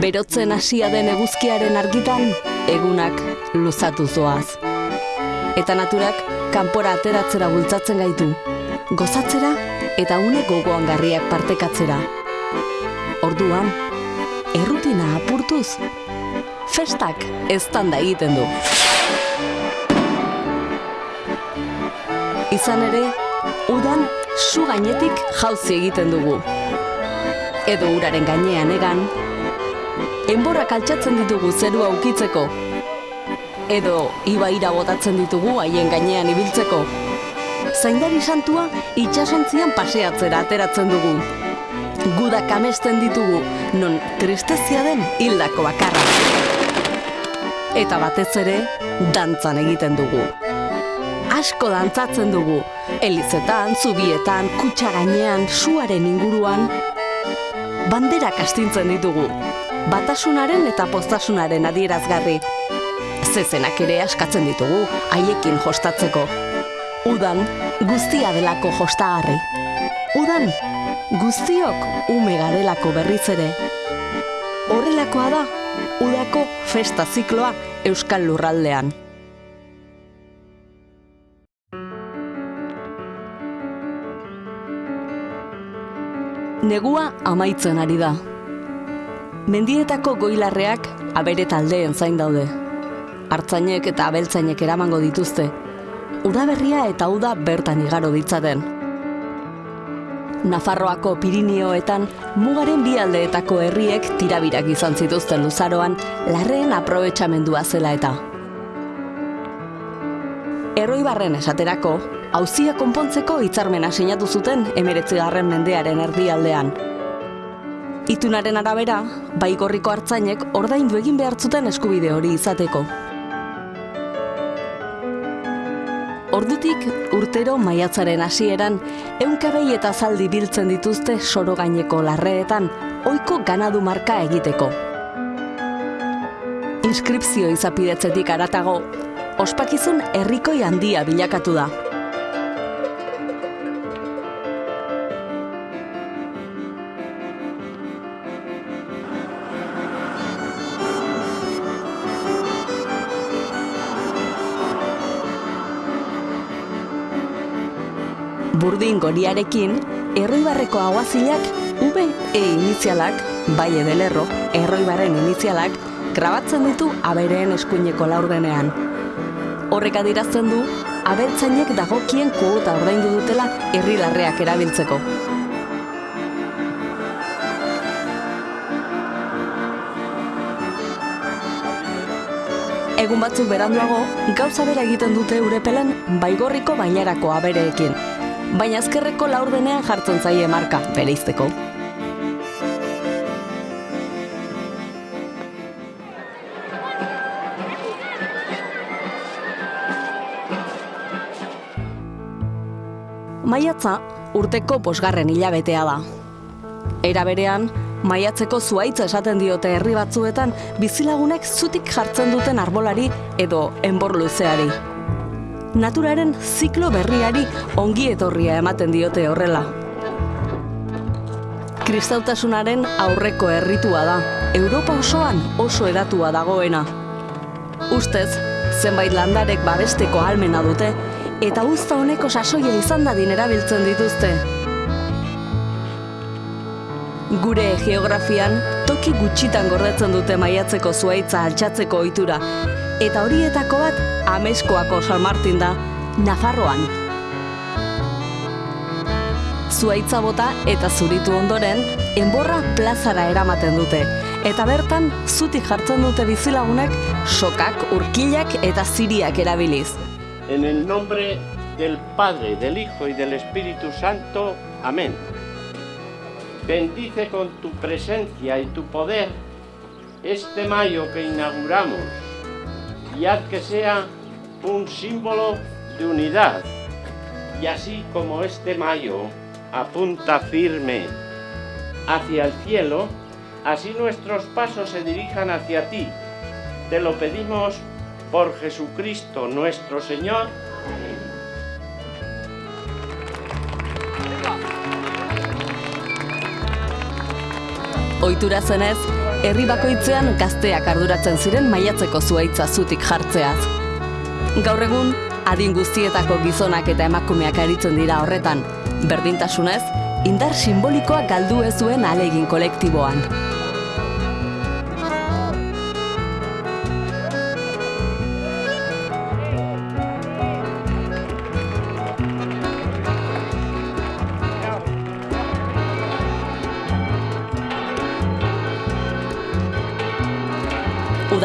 Berotzen hasia den eguzkiaren argitan, egunak luzatu zoaz. Eta naturak kanpora ateratzera bultzatzen gaitu, gozatzera eta une gogoan garriak partekatzera. Orduan, errutina apurtuz, festak eztanda egiten du. Izan ere, udan su gainetik jauzi egiten dugu. Edo uraren gainean egan, enborrak altxatzen ditugu zerua ukitzeko. Edo ibaira botatzen ditugu haien gainean ibiltzeko. Zaindari santua itxasontzian paseatzera ateratzen dugu. Gudak amesten ditugu, non tristezia den hildako bakarra. Eta batez ere, dantzan egiten dugu. Asko dantzatzen dugu, elizetan, zubietan, kutsa gainean, suaren inguruan, banderak astintzen ditugu, batasunaren eta postasunaren adierazgarri. Zezenak ere askatzen ditugu, haiekin jostatzeko. Udan, guztia delako jostagarri. Udan, guztiok ume garelako berriz ere. Horrelakoa da, udako festa zikloa Euskal Lurraldean. Negua amaitzen ari da. Mendietako goilarreak abere taldeen zain daude. Artzainek eta abeltzainek eramango dituzte. Udaberria eta uda bertan igaro ditzaten. Nafarroako Pirinioetan mugaren bi aldeetako herriek tirabirak izan zituzten luzaroan larreen aprobetxamendua zela eta. Erroibarren esaterako, hauzia konpontzeko hitzarmena sinatu zuten emeretzigarren mendearen erdialdean. Itunaren arabera, baigorriko hartzainek ordaindu egin behar zuten eskubide hori izateko. Ordutik urtero maiatzaren hasieran eunkabei eta zaldi biltzen dituzte soro gaineko larreetan ohiko ganadu marka egiteko. Inskripzio izapidetzetik aratago, ospakizun herrikoi handia bilakatu da. Burdin goriarekin, erroibarreko aguazilak V e inizialak, bai edelerro, erroibarren inizialak, grabatzen ditu abereen eskuineko laurdenean. Horrek adirazten du, abeltzainek dagokien kuota ordaindu dutela herri larreak erabiltzeko. Egun batzuk beranduago, gauza bera egiten dute urepelen baigorriko bailarako abereekin. Baina azkerreko laurdenean jartzen zaie marka, bereizteko. Maiatza urteko posgarren hilabetea da. Era berean, maiatzeko zuaitza esaten diote herri batzuetan bizilagunek zutik jartzen duten arbolari edo enbor luzeari. Naturaren ziklo berriari ongi etorria ematen diote horrela. Kristautasunaren aurreko herritua da, Europa osoan oso edatua dagoena. Ustez, zenbait landarek babesteko almena dute, eta uzta honeko sasoia izan dadin erabiltzen dituzte. Gure geografian, toki gutxitan gordetzen dute maiatzeko zuaitza altxatzeko ohitura, eta horietako bat ameskoako San Martin da, Nafarroan. Zuaitza bota eta zuritu ondoren, enborra plazara eramaten dute, eta bertan zutik jartzen dute bizilagunek sokak, urkilak eta ziriak erabiliz. En el nombre del Padre, del Hijo y del Espíritu Santo. Amén. Bendice con tu presencia y tu poder este mayo que inauguramos y haz que sea un símbolo de unidad. Y así como este mayo apunta firme hacia el cielo, así nuestros pasos se dirijan hacia ti. Te lo pedimos por Jesucristo nuestro Señor. Ohitura zenez, herri bakoitzean gazteak arduratzen ziren maiatzeko zuaitza zutik jartzeaz. Gaur egun, adin guztietako gizonak eta emakumeak aritzen dira horretan, berdintasunez, indar simbolikoa galdu ez duen alegin kolektiboan.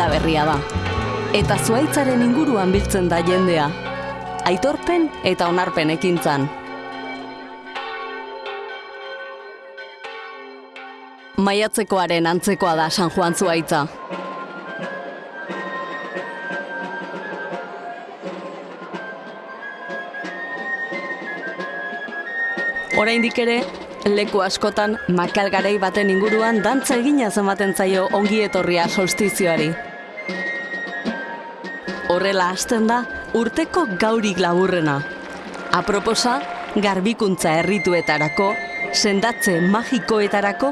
Uda berria da. Eta zuaitzaren inguruan biltzen da jendea. Aitorpen eta onarpen ekintzan. Maiatzekoaren antzekoa da San Juan zuaitza. Oraindik ere, leku askotan makalgarei baten inguruan dantza egina ematen zaio ongi etorria solstizioari. Horrela hasten da urteko gaurik laburrena. Aproposa, garbikuntza herrituetarako, sendatze magikoetarako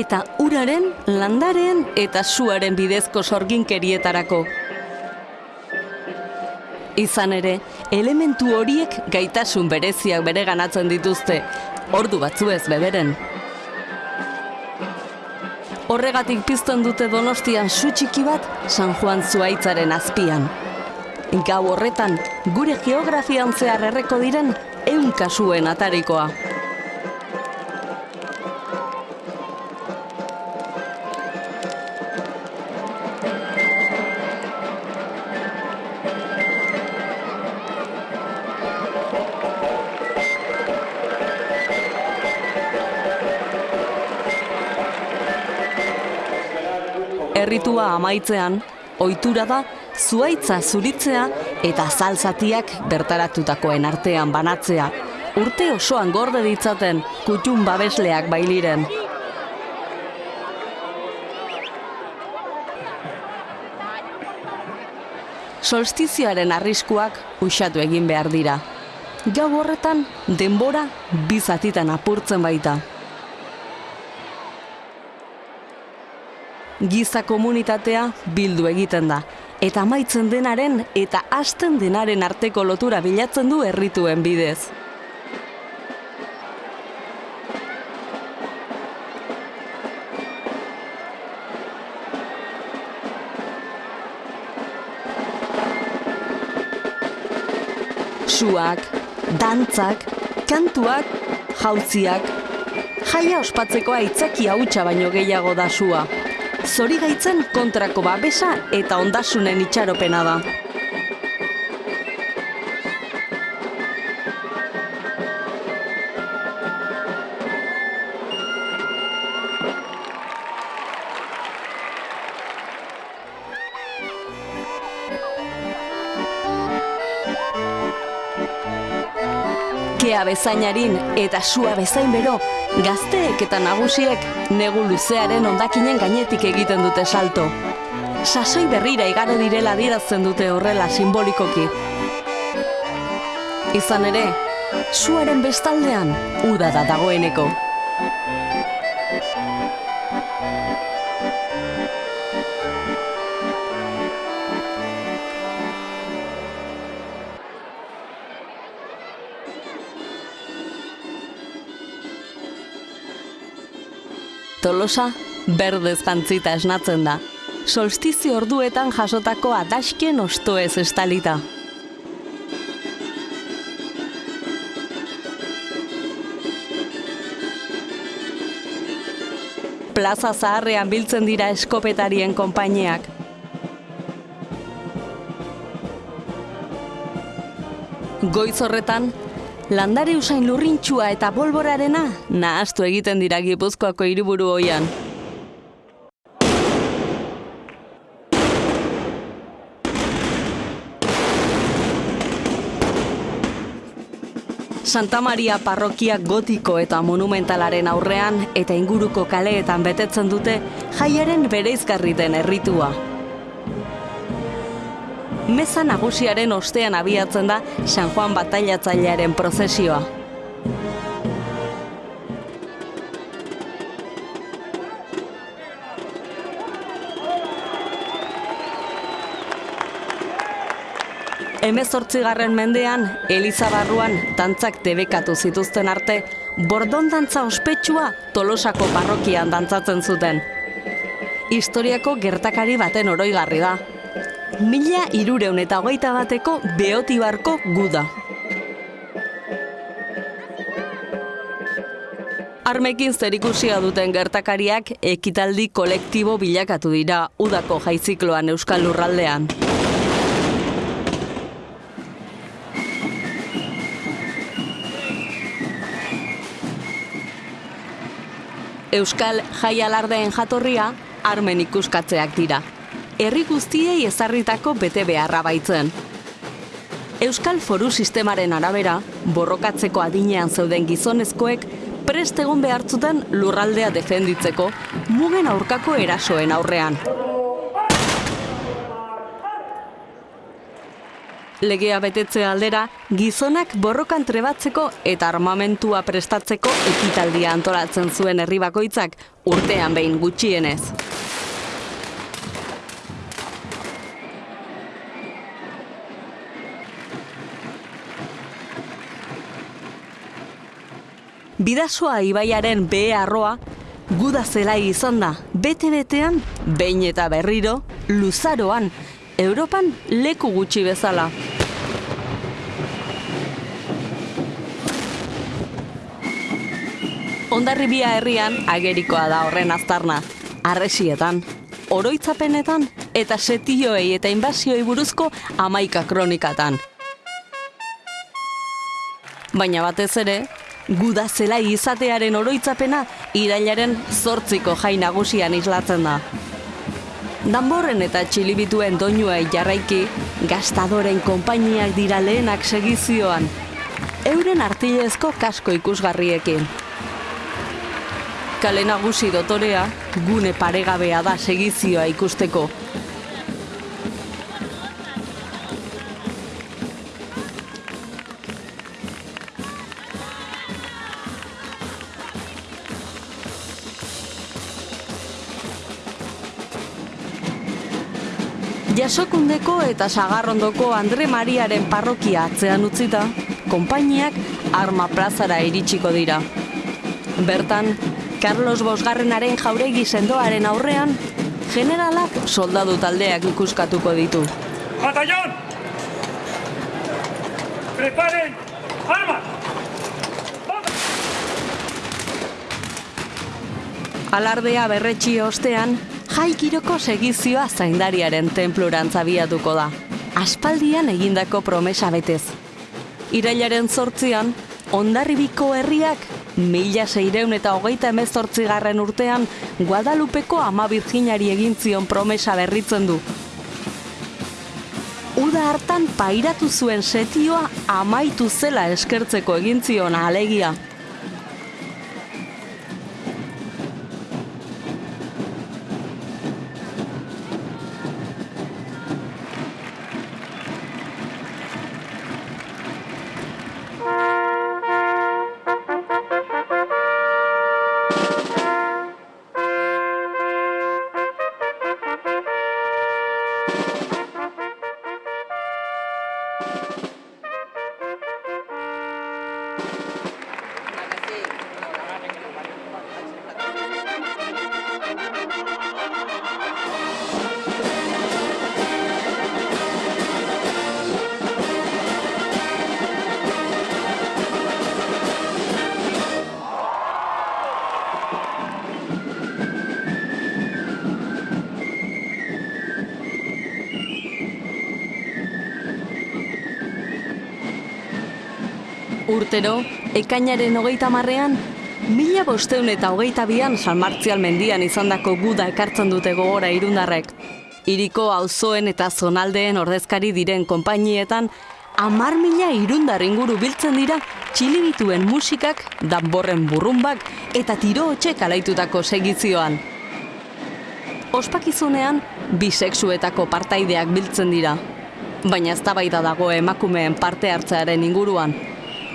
eta uraren, landaren eta suaren bidezko sorginkerietarako. Izan ere, elementu horiek gaitasun bereziak bere ganatzen dituzte, ordu batzuez beberen. Horregatik pizten dute donostian su txiki bat San Juan Zuaitzaren azpian. Gau horretan, gure geografian zehar erreko diren eun kasuen atarikoa. Erritua amaitzean, ohitura da zuaitza zuritzea eta zalzatiak bertaratutakoen artean banatzea. Urte osoan gorde ditzaten kutun babesleak bailiren. Solstizioaren arriskuak usatu egin behar dira. Gau horretan denbora bizatitan apurtzen baita. giza komunitatea bildu egiten da. Eta amaitzen denaren eta hasten denaren arteko lotura bilatzen du herrituen bidez. Suak, dantzak, kantuak, jautziak, jaia ospatzeko aitzaki hautsa baino gehiago da sua zori gaitzen kontrako babesa eta ondasunen itxaropena da. Kea bezainarin eta sua bezain bero, Gazteek eta nagusiek negu luzearen ondakinen gainetik egiten dute salto. Sasoi berrira igaro direla dirazten dute horrela simbolikoki. Izan ere, suaren bestaldean uda da dagoeneko. Tolosa berdez jantzita esnatzen da. Solstizio orduetan jasotako adaskien ostoez estalita. Plaza zaharrean biltzen dira eskopetarien konpainiak. Goiz horretan, landare usain lurrintxua eta bolborarena nahastu egiten dira gipuzkoako hiriburu hoian. Santa Maria parrokia gotiko eta monumentalaren aurrean eta inguruko kaleetan betetzen dute jaiaren bereizgarri den erritua meza nagusiaren ostean abiatzen da San Juan batailatzailearen prozesioa. Hemezortzigarren mendean, Eliza barruan dantzak debekatu zituzten arte, bordon dantza ospetsua Tolosako parrokian dantzatzen zuten. Historiako gertakari baten oroigarri da. Mila irureun eta hogeita bateko beotibarko guda. Armekin zerikusia duten gertakariak ekitaldi kolektibo bilakatu dira udako jaizikloan Euskal Lurraldean. Euskal Jai Alardeen jatorria armen ikuskatzeak dira. Herri guztiei ezarritako bete beharra baitzen. Euskal Foru Sistemaren arabera, borrokatzeko adinean zeuden gizonezkoek prest egon behartzuten lurraldea defenditzeko mugen aurkako erasoen aurrean. Legea betetze aldera, gizonak borrokan trebatzeko eta armamentua prestatzeko ekitaldia antolatzen zuen herri bakoitzak urtean behin gutxienez. Bidasoa ibaiaren behe arroa, guda zelai izan da, bete-betean, behin eta berriro, luzaroan, Europan leku gutxi bezala. Ondarribia herrian agerikoa da horren aztarna, arresietan, oroitzapenetan eta setioei eta inbasioi buruzko amaika kronikatan. Baina batez ere, guda zelai izatearen oroitzapena irailaren zortziko jai nagusian islatzen da. Danborren eta txilibituen doinuei jarraiki, gastadoren konpainiak dira lehenak segizioan, euren artilezko kasko ikusgarriekin. Kale nagusi dotorea, gune paregabea da segizioa ikusteko, Jasokundeko eta Sagarrondoko Andre Mariaren parrokia atzean utzita, konpainiak arma plazara iritsiko dira. Bertan, Carlos Bosgarrenaren jauregi sendoaren aurrean, generalak soldadu taldeak ikuskatuko ditu. Batallón! Preparen armas! Alardea berretxi ostean, jaikiroko segizioa zaindariaren tenpluran zabiatuko da. Aspaldian egindako promesa betez. Irailaren zortzian, ondarribiko herriak mila seireun eta hogeita emezortzigarren urtean Guadalupeko ama virginari egin zion promesa berritzen du. Uda hartan pairatu zuen setioa amaitu zela eskertzeko egin zion alegia. Urtero, ekainaren hogeita marrean, mila bosteun eta hogeita bian San Martzial mendian izandako guda ekartzen dute gogora irundarrek. Iriko auzoen eta zonaldeen ordezkari diren konpainietan, amar mila irundar inguru biltzen dira txilibituen musikak, danborren burrumbak eta tiro hotxek alaitutako segizioan. Ospakizunean, bisexuetako partaideak biltzen dira. Baina eztabaida dago emakumeen parte hartzearen inguruan,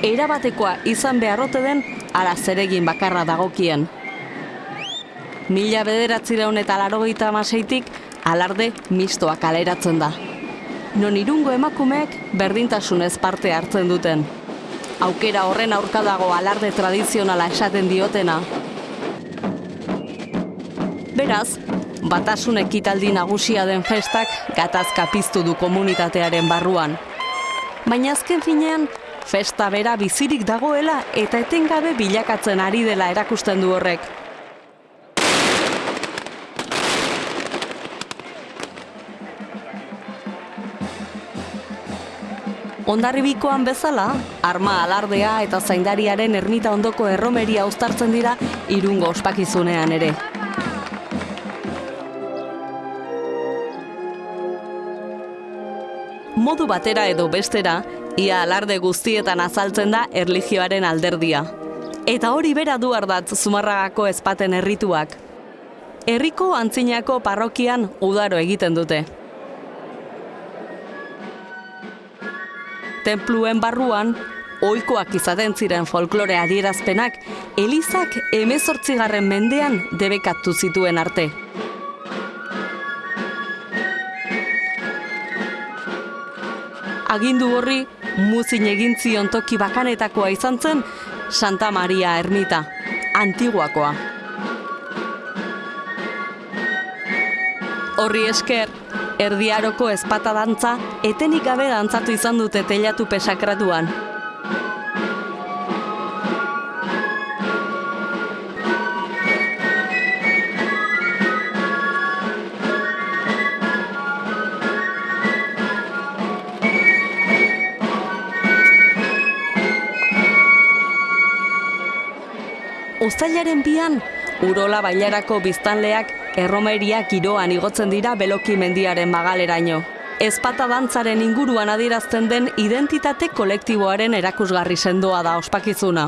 erabatekoa izan beharrote den ala zeregin bakarra dagokien. Mila bederatzireun eta larogeita amaseitik alarde mistoa kaleratzen da. non irungo emakumeek berdintasunez parte hartzen duten. Aukera horren aurka dago alarde tradizionala esaten diotena. Beraz, batasun ekitaldi nagusia den festak gatazka piztu du komunitatearen barruan. Baina azken finean, festa bera bizirik dagoela eta etengabe bilakatzen ari dela erakusten du horrek. Ondarribikoan bezala, arma alardea eta zaindariaren ermita ondoko erromeria uztartzen dira irungo ospakizunean ere. Modu batera edo bestera, ia alarde guztietan azaltzen da erlijioaren alderdia. Eta hori bera du ardatz zumarragako ezpaten herrituak. Herriko antzinako parrokian udaro egiten dute. Tenpluen barruan, ohikoak izaten ziren folklore adierazpenak, Elizak emezortzigarren mendean debekatu zituen arte. Agindu horri, muzin egin zion toki bakanetakoa izan zen Santa Maria Ermita, antiguakoa. Horri esker, erdiaroko ezpata dantza etenik gabe dantzatu izan dute telatu pesakratuan. Uztailaren bian, Urola bailarako biztanleak erromeria giroan igotzen dira beloki mendiaren magaleraino. Ezpata dantzaren inguruan adierazten den identitate kolektiboaren erakusgarri sendoa da ospakizuna.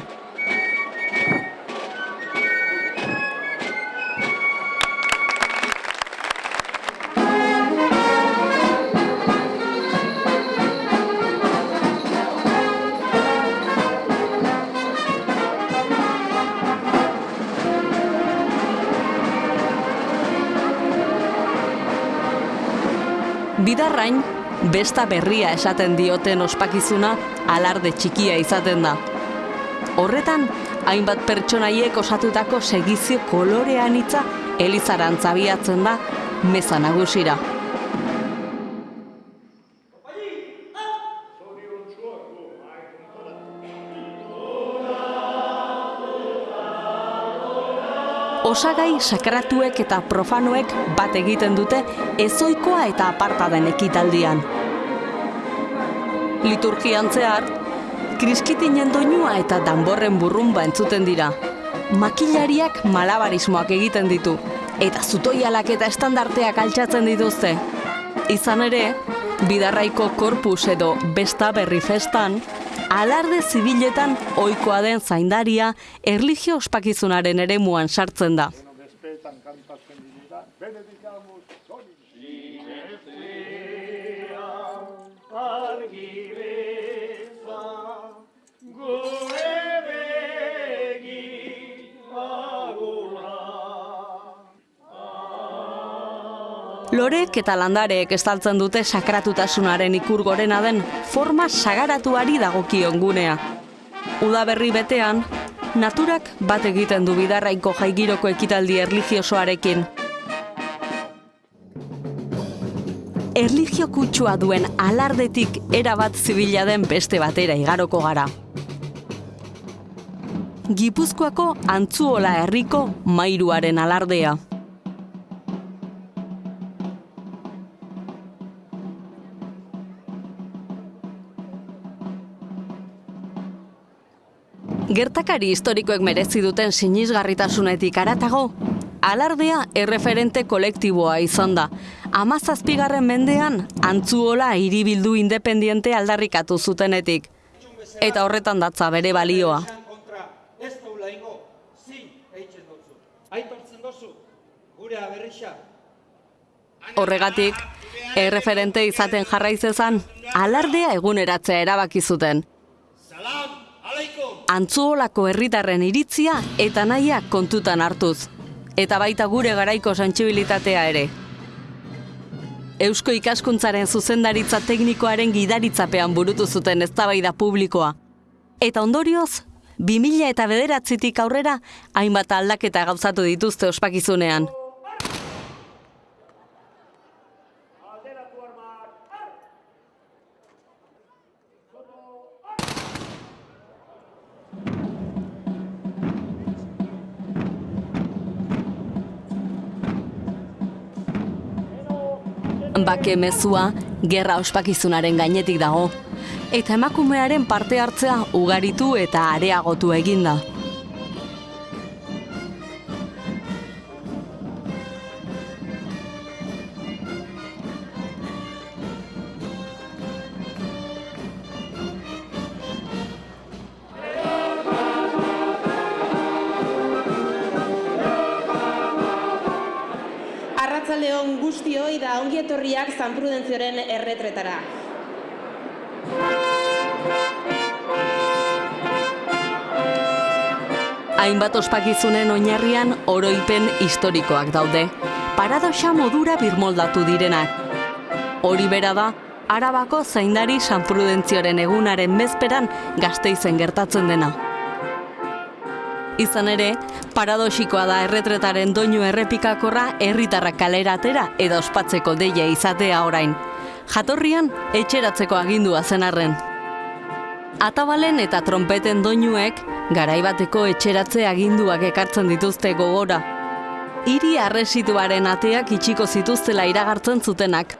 Besta berria esaten dioten ospakizuna alarde txikia izaten da. Horretan, hainbat pertsonaiek osatutako segizio kolorean hitza elizarantz abiatzen da meza nagusira. Osagai sakratuek eta profanoek bat egiten dute ezoikoa eta aparta den ekitaldian. Liturgian zehar, kriskitinen doinua eta danborren burrumba entzuten dira. Makilariak malabarismoak egiten ditu, eta zutoialak eta estandarteak altxatzen dituzte. Izan ere, bidarraiko korpus edo besta berri festan, alarde zibiletan ohikoa den zaindaria erlijio ospakizunaren eremuan sartzen da. Lorek eta landareek estaltzen dute sakratutasunaren ikur gorena den forma sagaratuari dagokion gunea. Udaberri betean, naturak bat egiten du bidarraiko jaigiroko ekitaldi erligiosoarekin. Erligio kutsua duen alardetik erabat zibila den beste batera igaroko gara. Gipuzkoako antzuola herriko mairuaren alardea. Gertakari historikoek merezi duten sinisgarritasunetik aratago, alardea erreferente kolektiboa izan da. Amazazpigarren mendean, antzuola hiribildu independiente aldarrikatu zutenetik. Eta horretan datza bere balioa. Horregatik, erreferente izaten jarraizezan, alardea eguneratzea erabaki zuten. Antzuolako herritarren iritzia eta nahia kontutan hartuz. Eta baita gure garaiko sentsibilitatea ere. Eusko ikaskuntzaren zuzendaritza teknikoaren gidaritzapean burutu zuten eztabaida publikoa. Eta ondorioz, 2000 eta bederatzitik aurrera, hainbat aldaketa gauzatu dituzte ospakizunean. Bake mezua gerra ospakizunaren gainetik dago. Eta emakumearen parte hartzea ugaritu eta areagotu eginda. Etorriak San Prudentzioren erretretara. Hainbat ospakizunen oinarrian oroipen historikoak daude. Paradoxa modura birmoldatu direnak. Hori bera da, Arabako zaindari San Prudentzioren egunaren bezperan gazteizen gertatzen dena. Izan ere, paradoxikoa da erretretaren doinu errepikakorra herritarrak kalera atera edo ospatzeko deia izatea orain. Jatorrian, etxeratzeko agindua zen arren. Atabalen eta trompeten doinuek garaibateko etxeratze aginduak ekartzen dituzte gogora. Hiri arresituaren ateak itxiko zituztela iragartzen zutenak.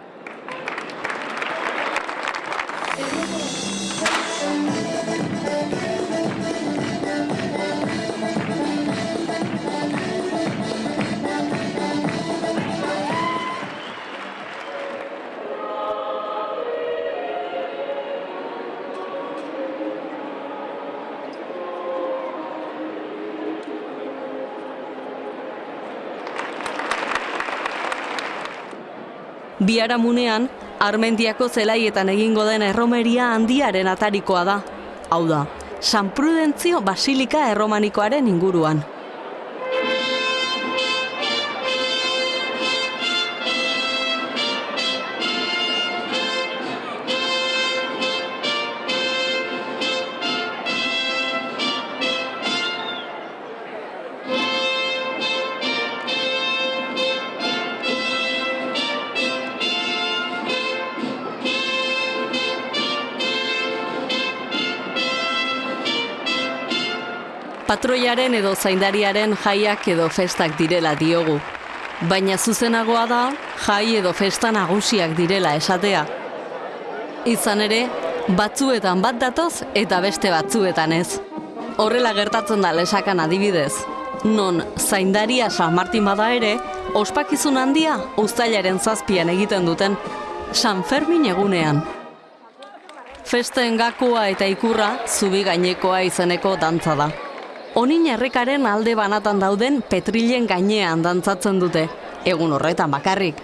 Biharamunean, Armentiako zelaietan egingo den erromeria handiaren atarikoa da. Hau da, San Prudentzio Basilika erromanikoaren inguruan. Patroiaren edo zaindariaren jaiak edo festak direla diogu. Baina zuzenagoa da, jai edo festa nagusiak direla esatea. Izan ere, batzuetan bat datoz eta beste batzuetan ez. Horrela gertatzen da lesakan adibidez. Non zaindaria San Martin bada ere, ospakizun handia uztailaren zazpian egiten duten San Fermin egunean. Festen gakoa eta ikurra zubi gainekoa izeneko dantza da. Onin errekaren alde banatan dauden petrilen gainean dantzatzen dute, egun horretan bakarrik.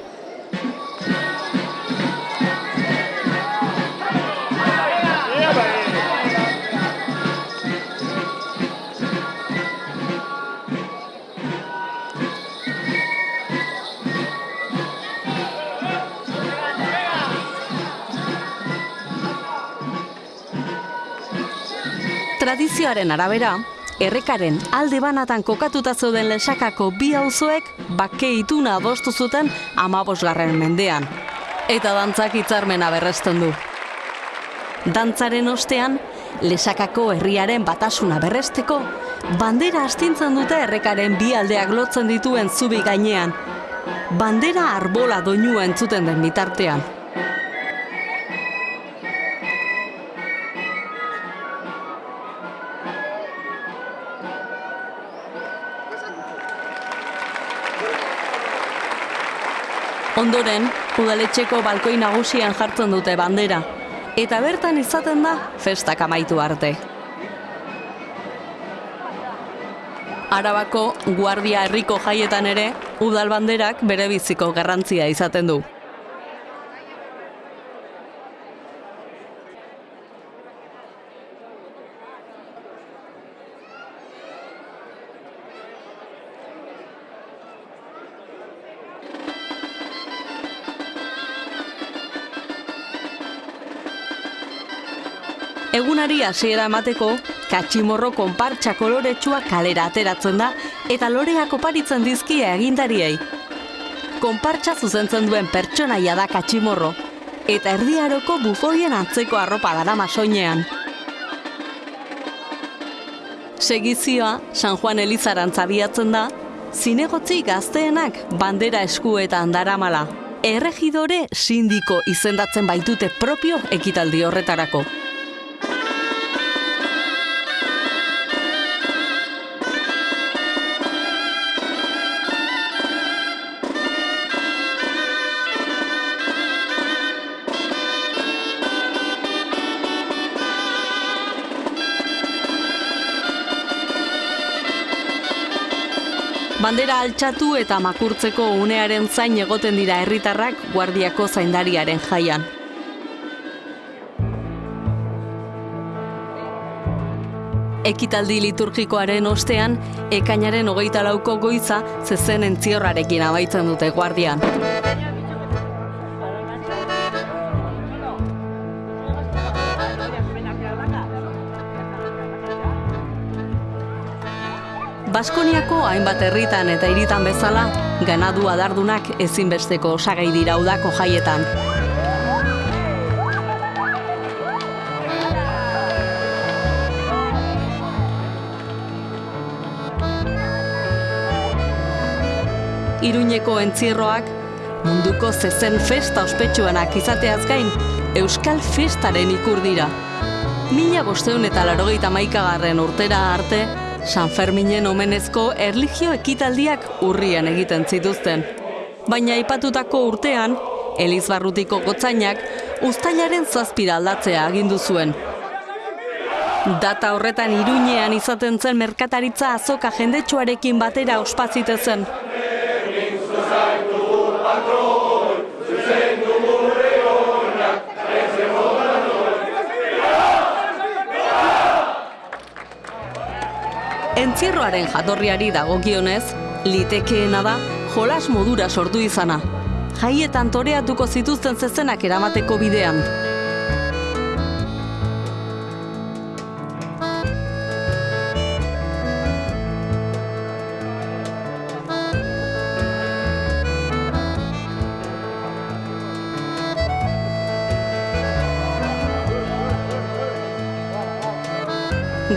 Tradizioaren arabera, errekaren alde banatan kokatuta zeuden lesakako bi auzoek bake ituna adostu zuten amabosgarren mendean. Eta dantzak hitzarmena berresten du. Dantzaren ostean, lesakako herriaren batasuna berresteko, bandera astintzen dute errekaren bi aldeak lotzen dituen zubi gainean. Bandera arbola doinua entzuten den bitartean. Ondoren, udaletxeko balkoi nagusian jartzen dute bandera. Eta bertan izaten da festak amaitu arte. Arabako guardia herriko jaietan ere, udal banderak bere biziko garrantzia izaten du. Egunari hasiera emateko, katximorro konpartxa koloretsua kalera ateratzen da eta loreak oparitzen dizkia egindariei. Konpartxa zuzentzen duen pertsonaia da katximorro, eta erdiaroko bufoien antzeko arropa darama soinean. Segizioa, San Juan Elizarantz abiatzen da, zinegotzi gazteenak bandera eskuetan daramala. Erregidore sindiko izendatzen baitute propio ekitaldi horretarako. Bandera altxatu eta makurtzeko unearen zain egoten dira herritarrak guardiako zaindariaren jaian. Ekitaldi liturgikoaren ostean, ekainaren hogeita lauko goiza zezen entziorrarekin abaitzen dute guardian. Baskoniako hainbat herritan eta hiritan bezala, ganadu adardunak ezinbesteko osagai dira udako jaietan. Iruñeko entzierroak, munduko zezen festa ospetsuenak izateaz gain, Euskal Festaren ikur dira. Mila bosteun eta larogeita maikagarren urtera arte, San Ferminen omenezko erligio ekitaldiak urrien egiten zituzten. Baina aipatutako urtean, Elizbarrutiko gotzainak ustailaren zazpira aldatzea agindu zuen. Data horretan iruñean izaten zen merkataritza azoka jendetsuarekin batera ospazitezen. Entzierroaren jatorriari dagokionez, litekeena da jolas modura sortu izana. Jaietan toreatuko zituzten zezenak eramateko bidean.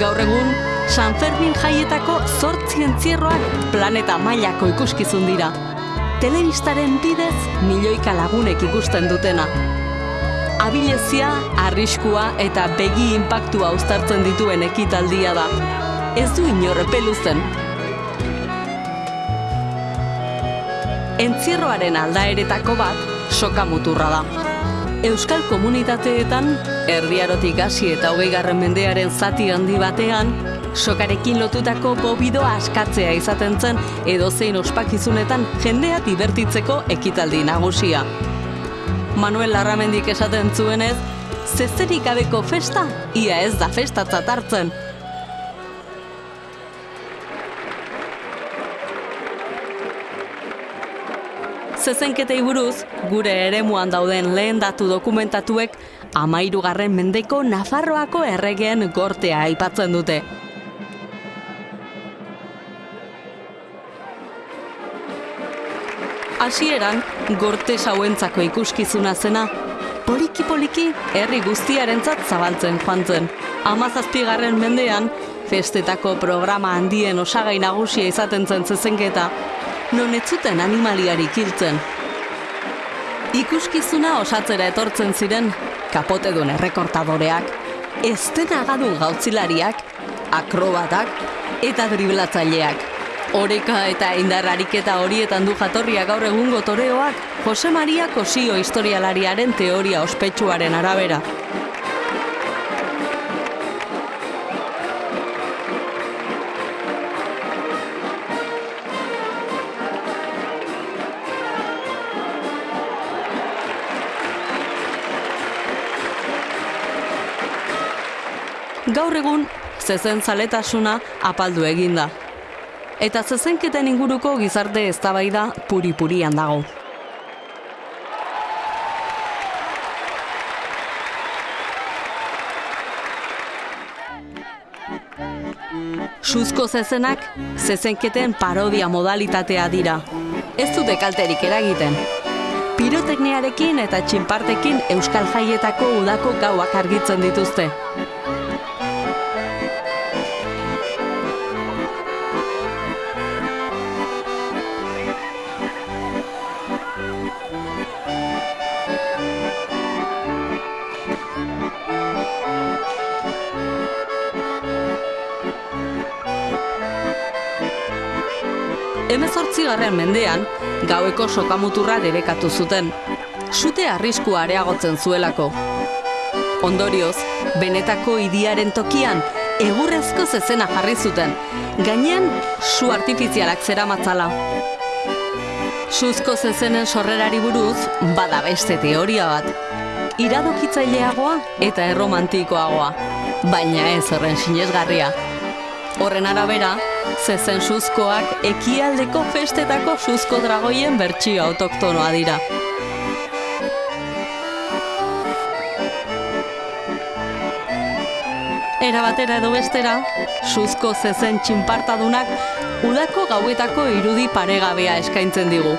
Gaur egun, San Fermin jaietako zortzi entzierroak planeta mailako ikuskizun dira. Telebistaren bidez milioika lagunek ikusten dutena. Abilezia, arriskua eta begi inpaktua uztartzen dituen ekitaldia da. Ez du inorre peluzen. Entzierroaren aldaeretako bat soka muturra da. Euskal komunitateetan, erdiarotik hasi eta hogei garren mendearen zati handi batean, sokarekin lotutako bobidoa askatzea izaten zen edozein ospakizunetan jendea dibertitzeko ekitaldi nagusia. Manuel Larramendik esaten zuenez, zezerik gabeko festa, ia ez da festatzat hartzen. Zezenketei buruz, gure eremuan dauden lehen datu dokumentatuek amairugarren mendeko Nafarroako erregeen gortea aipatzen dute. Hasieran gorte sauentzako ikuskizuna zena, poliki-poliki herri guztiarentzat zabaltzen joan zen. Amazazpigarren mendean, festetako programa handien osagai nagusia izaten zen zezenketa, non ez zuten animaliarik hiltzen. Ikuskizuna osatzera etortzen ziren kapotedun errekortadoreak, estenagadu gautzilariak, akrobatak eta driblatzaileak. Oreka eta indar ariketa horietan du jatorria gaur egungo toreoak Jose Maria Kosio historialariaren teoria ospetsuaren arabera. Gaur egun, zezen zaletasuna apaldu eginda. Eta zezenketen inguruko gizarte eztabaida puri-purian dago. Suzko zezenak zezenketen parodia modalitatea dira. Ez dute kalterik eragiten. Pirotekniarekin eta txinpartekin Euskal Jaietako udako gauak argitzen dituzte. Hemezortzigarren mendean, gaueko sokamuturra debekatu zuten. Sute arriskua areagotzen zuelako. Ondorioz, benetako idiaren tokian, egurrezko zezena jarri zuten, gainean su artifizialak zera matzala. Suzko zezenen sorrerari buruz, bada beste teoria bat. Iradokitzaileagoa eta erromantikoagoa, baina ez horren sinesgarria. Horren arabera, zezen suzkoak ekialdeko festetako suzko dragoien bertsio autoktonoa dira. Era batera edo bestera, suzko zezen txinpartadunak udako gauetako irudi paregabea eskaintzen digu.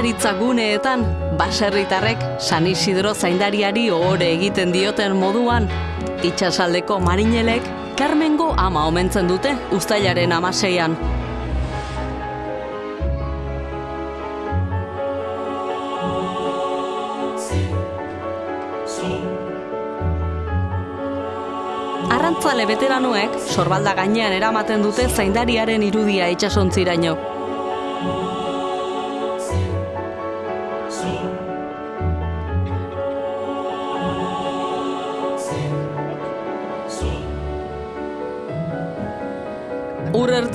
Nekazaritza guneetan, baserritarrek San Isidro zaindariari ohore egiten dioten moduan, itxasaldeko marinelek Carmengo ama omentzen dute ustailaren amaseian. Arrantzale veteranoek sorbalda gainean eramaten dute zaindariaren irudia itsasontziraino.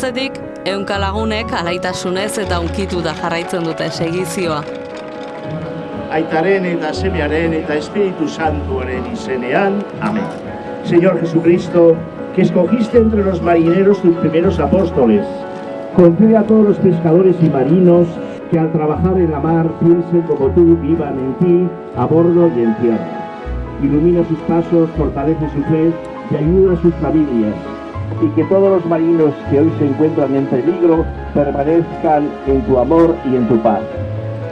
Ur ertzetik, eunka lagunek alaitasunez eta unkitu da jarraitzen dute segizioa. Aitaren eta semearen eta Espíritu Santuaren izenean. Amén. Señor Jesucristo, que escogiste entre los marineros tus primeros apóstoles, concede a todos los pescadores y marinos que al trabajar en la mar piensen como tú, vivan en ti, a bordo y en tierra. Ilumina sus pasos, fortalece su fe y ayuda a sus familias. Y que todos los marinos que hoy se encuentran en peligro permanezcan en tu amor y en tu paz.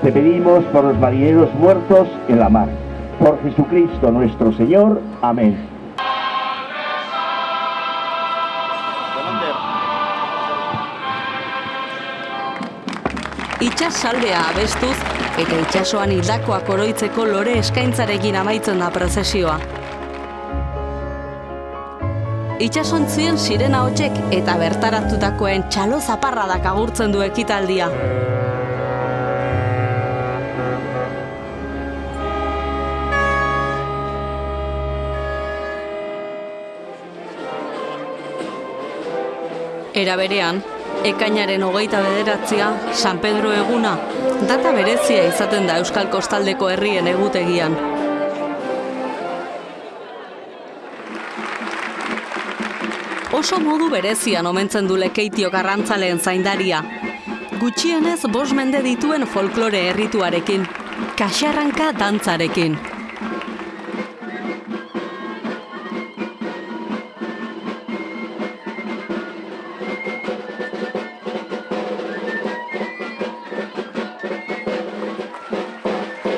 Te pedimos por los marineros muertos en la mar. Por Jesucristo nuestro Señor. Amén. Itxas saldea abestuz eta itxasoan hildakoak oroitzeko lore eskaintzarekin amaitzen da prozesioa. Itxasontzien sirena hotzek eta bertaratutakoen txalo zaparradak agurtzen du ekitaldia. Era berean, ekainaren hogeita bederatzia, San Pedro eguna, data berezia izaten da Euskal Kostaldeko herrien egutegian. Oso modu berezian omentzen du lekeitio garrantzaleen zaindaria. Gutxienez bos mende dituen folklore herrituarekin, kaxarranka dantzarekin.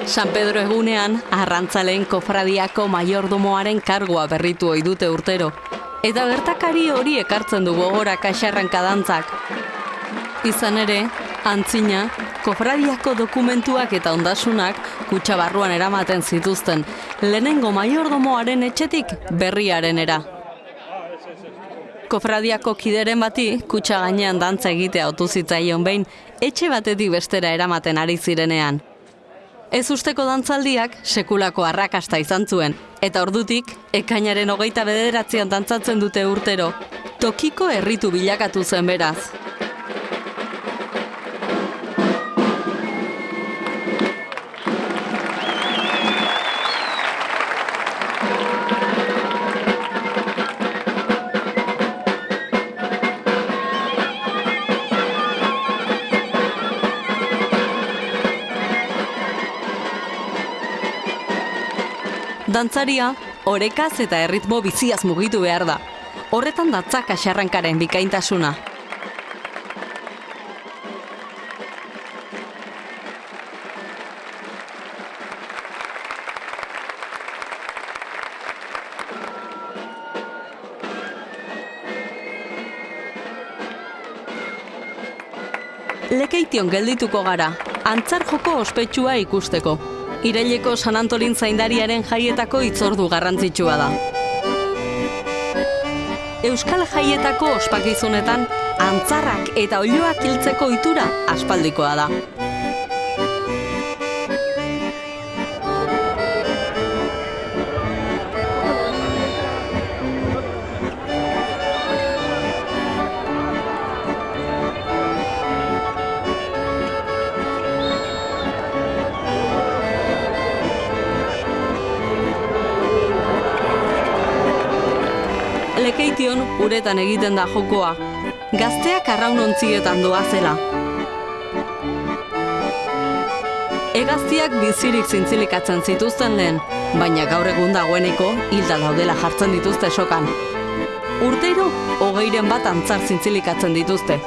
San Pedro egunean, arrantzaleen kofradiako maiordomoaren kargoa berritu ohi dute urtero. Eta gertakari hori ekartzen du gogora kaxarranka dantzak. Izan ere, antzina, kofradiako dokumentuak eta ondasunak kutsa barruan eramaten zituzten, lehenengo maiordomoaren etxetik berriaren era. Kofradiako kideren bati, kutsa gainean dantza egitea otu zitzaion behin, etxe batetik bestera eramaten ari zirenean. Ez usteko dantzaldiak sekulako arrakasta izan zuen, eta ordutik, ekainaren hogeita bederatzean dantzatzen dute urtero, tokiko herritu bilakatu zen beraz. Dantzaria, orekaz eta erritmo biziaz mugitu behar da. Horretan datza kaxarrankaren bikaintasuna. Lekeition geldituko gara, antzar joko ospetsua ikusteko. Iraileko San Antolin zaindariaren jaietako itzordu garrantzitsua da. Euskal jaietako ospakizunetan antzarrak eta oiloak hiltzeko itura aspaldikoa da. Uretan egiten da jokoa. Gazteak arraunontzietan doa zela. Egaztiak bizirik zintzilikatzen zituzten lehen, baina gaur egun dagoeneko hilda daudela jartzen dituzte sokan. Urteiro, hogeiren bat antzar zintzilikatzen dituzte.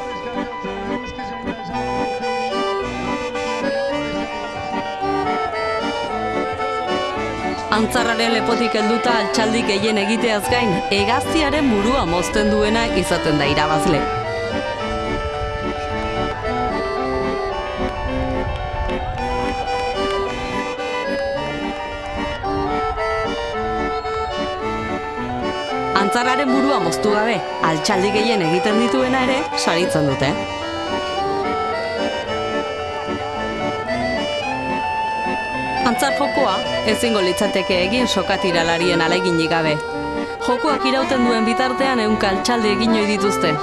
Antzarraren lepotik helduta altxaldi gehien egiteaz gain, egaztiaren burua mozten duena izaten da irabazle. Antzarraren burua moztu gabe, altxaldi gehien egiten dituena ere, saritzen dute. Antzar jokoa ezingo litzateke egin sokatiralarien aleginik gabe. Jokoak irauten duen bitartean ehunka altxaldi egin dituzte.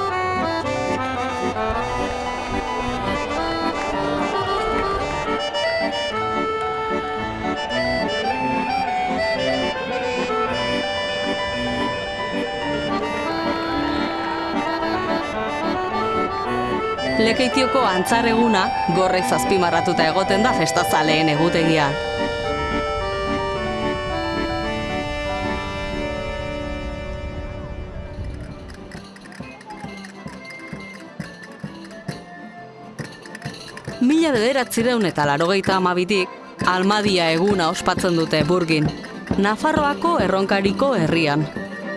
Lekeitioko antzar eguna gorrez azpimarratuta egoten da festazaleen egutegia. Mila bederatzireun eta larogeita amabitik, Almadia eguna ospatzen dute burgin. Nafarroako erronkariko herrian.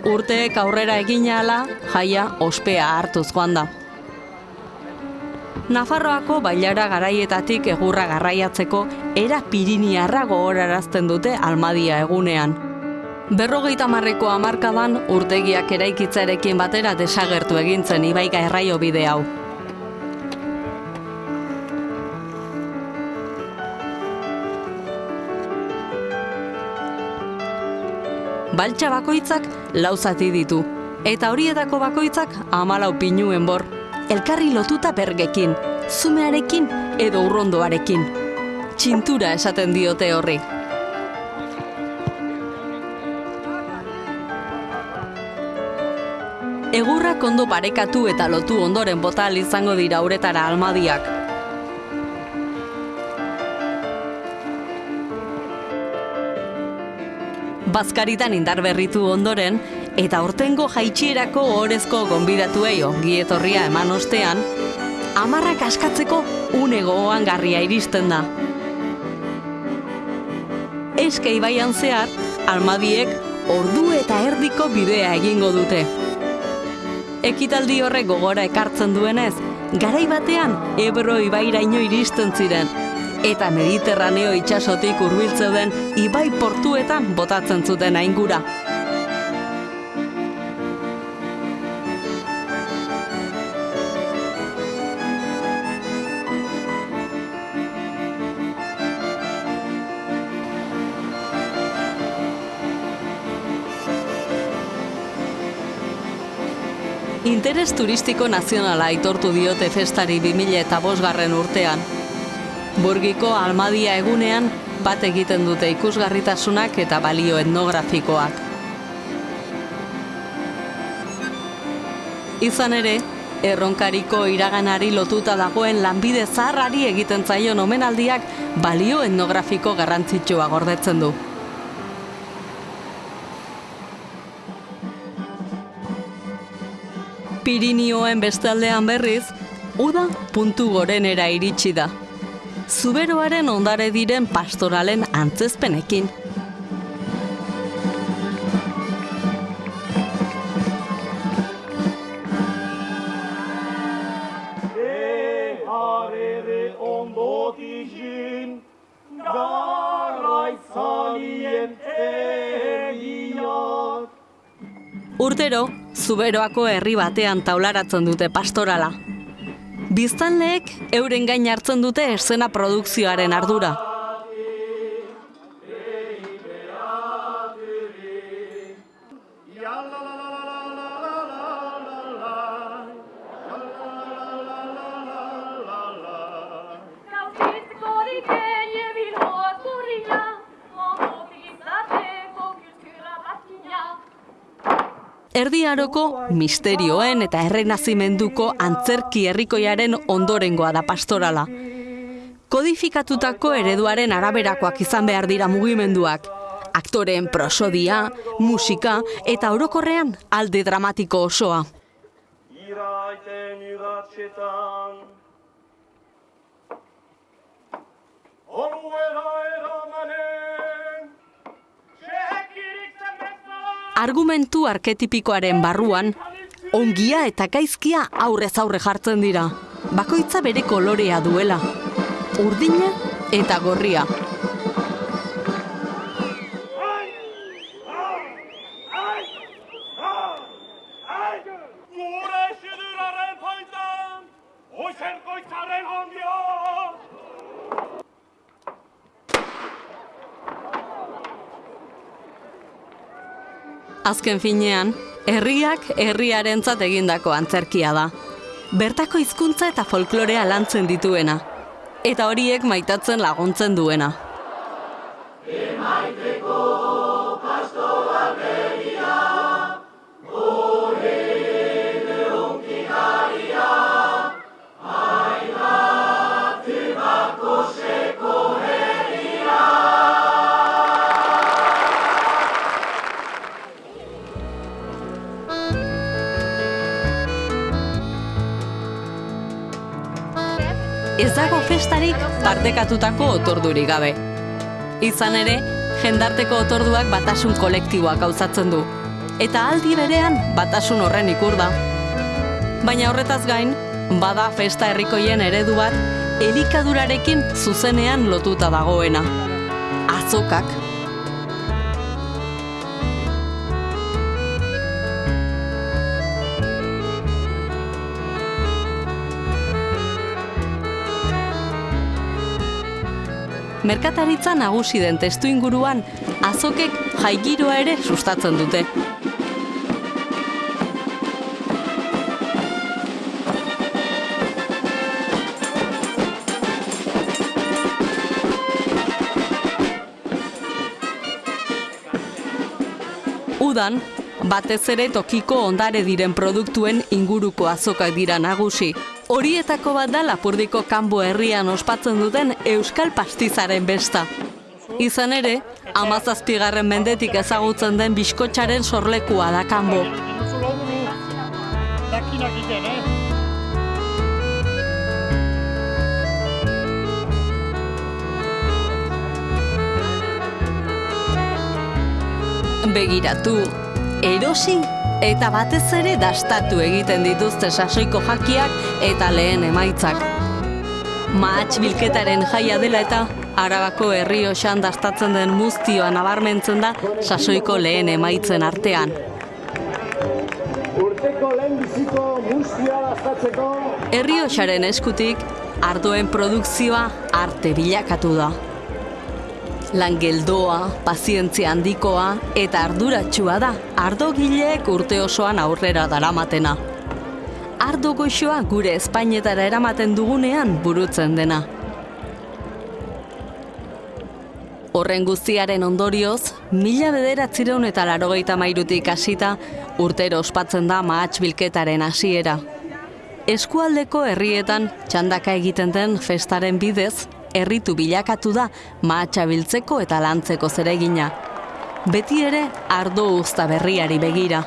Urteek aurrera egin ahala, jaia ospea hartuz joan da. Nafarroako bailara garaietatik egurra garraiatzeko era piriniarra gogorarazten dute Almadia egunean. Berrogeita marreko hamarkadan urtegiak eraikitzarekin batera desagertu egintzen ibaiga erraio bide hau. Baltsa bakoitzak lau zati ditu, eta horietako bakoitzak hamalau pinuen bor, elkarri lotuta bergekin, zumearekin edo urrondoarekin. Txintura esaten diote horri. Egurrak ondo parekatu eta lotu ondoren bota ahal izango dira uretara almadiak. Bazkaritan indar berritu ondoren, eta hortengo jaitsierako orezko gonbidatuei ongi etorria eman ostean, amarrak askatzeko une gogoan garria iristen da. Eske ibaian zehar, almadiek ordu eta erdiko bidea egingo dute. Ekitaldi horrek gogora ekartzen duenez, garai batean Ebro ibairaino iristen ziren, eta Mediterraneo itsasotik hurbiltzen ibai portuetan botatzen zuten aingura. Interes turistiko nazionala aitortu diote festari 2000 eta bosgarren urtean. Burgiko Almadia egunean bat egiten dute ikusgarritasunak eta balio etnografikoak. Izan ere, erronkariko iraganari lotuta dagoen lanbide zaharrari egiten zaion omenaldiak balio etnografiko garrantzitsua gordetzen du. Pirinioen bestaldean berriz, uda puntu gorenera iritsi da. Zuberoaren ondare diren pastoralen antzezpenekin. Urtero, zuberoako herri batean taularatzen dute pastorala. Biztanleek euren gain hartzen dute esena produkzioaren ardura. Aroko misterioen eta errenazimenduko antzerki herrikoiaren ondorengoa da pastorala. Kodifikatutako ereduaren araberakoak izan behar dira mugimenduak. Aktoreen prosodia, musika eta orokorrean alde dramatiko osoa. Iraiten Argumentu arketipikoaren barruan, ongia eta gaizkia aurrez aurre jartzen dira. Bakoitza bere kolorea duela. Urdina eta gorria. Azken finean, herriak herriarentzat egindako antzerkia da. Bertako hizkuntza eta folklorea lantzen dituena. Eta horiek maitatzen laguntzen duena. Dago festarik partekatutako otordurik gabe. Izan ere, jendarteko otorduak batasun kolektiboak gauzatzen du. Eta aldi berean batasun horren ikur da. Baina horretaz gain, bada festa herrikoien eredu bat elikadurarekin zuzenean lotuta dagoena. Azokak. Merkataritza nagusi den testu inguruan, azokek jaigiroa ere sustatzen dute. Udan, batez ere tokiko ondare diren produktuen inguruko azokak dira nagusi. Horietako bat da Lapurdiko kanbo herrian ospatzen duten Euskal Pastizaren besta. Izan ere, amazazpigarren mendetik ezagutzen den biskotxaren sorlekua da kanbo. Begiratu, erosi eta batez ere dastatu egiten dituzte sasoiko jakiak eta lehen emaitzak. Mahats bilketaren jaia dela eta Arabako herri osan dastatzen den muztioa nabarmentzen da sasoiko lehen emaitzen artean. Urteko lehenbiziko mustia dastatzeko Herri eskutik, ardoen produkzioa arte bilakatu da. Lan geldoa, pazientzia handikoa eta arduratsua da ardogileek urte osoan aurrera daramatena. Ardo goxoa gure Espainetara eramaten dugunean burutzen dena. Horren guztiaren ondorioz, mila bederatzireun eta larogeita mairutik hasita urtero ospatzen da mahats bilketaren hasiera. Eskualdeko herrietan txandaka egiten den festaren bidez, erritu bilakatu da mahatsa biltzeko eta lantzeko zeregina. Beti ere ardo uzta berriari begira.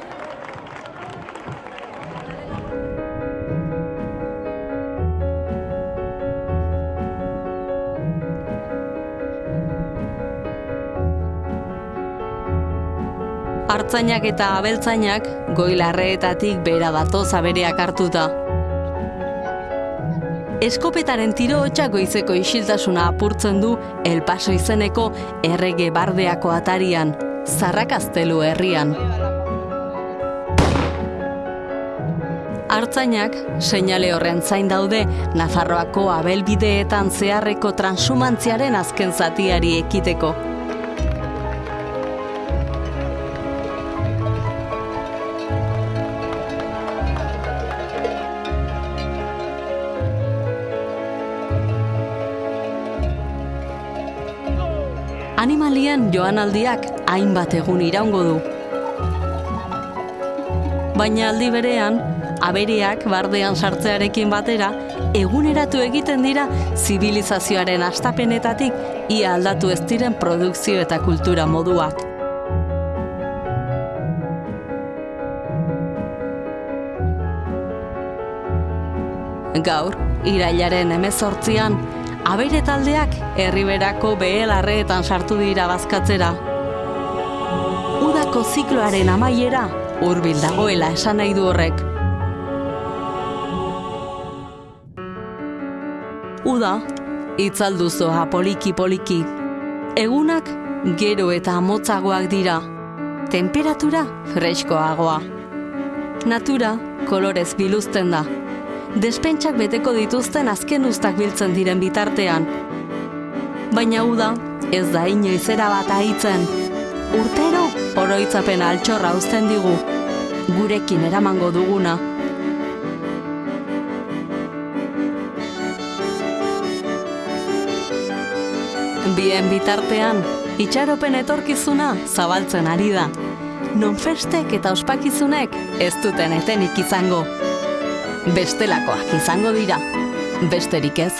Artzainak eta abeltzainak goilarreetatik bera datoz abereak hartuta. Eskopetaren tiro hotxak goizeko isiltasuna apurtzen du El Paso izeneko errege bardeako atarian, zarrakaztelu herrian. Artzainak, seinale horren zain daude, Nafarroako abelbideetan zeharreko transumantziaren azken zatiari ekiteko. Animalien joanaldiak hainbat egun iraungo du. Baina aldi berean, abereak bardean sartzearekin batera, eguneratu egiten dira zibilizazioaren astapenetatik ia aldatu ez diren produkzio eta kultura moduak. Gaur, irailaren emezortzian, abere taldeak herriberako behelarreetan sartu dira bazkatzera. Udako zikloaren amaiera hurbil dagoela esan nahi du horrek. Uda, itzalduzoa poliki-poliki. Egunak gero eta motzagoak dira. Temperatura freskoagoa. Natura kolorez biluzten da. Despentsak beteko dituzten azken ustak biltzen diren bitartean. Baina uda, ez da inoizera bat ahitzen. Urtero, oroitzapen altxorra uzten digu. Gurekin eramango duguna. Bien bitartean, itxaropen etorkizuna zabaltzen ari da. Non festek eta ospakizunek ez duten etenik izango. Bestelakoak izango dira, besterik ez.